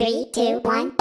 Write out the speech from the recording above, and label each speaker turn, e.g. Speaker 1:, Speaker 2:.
Speaker 1: Three, two, one.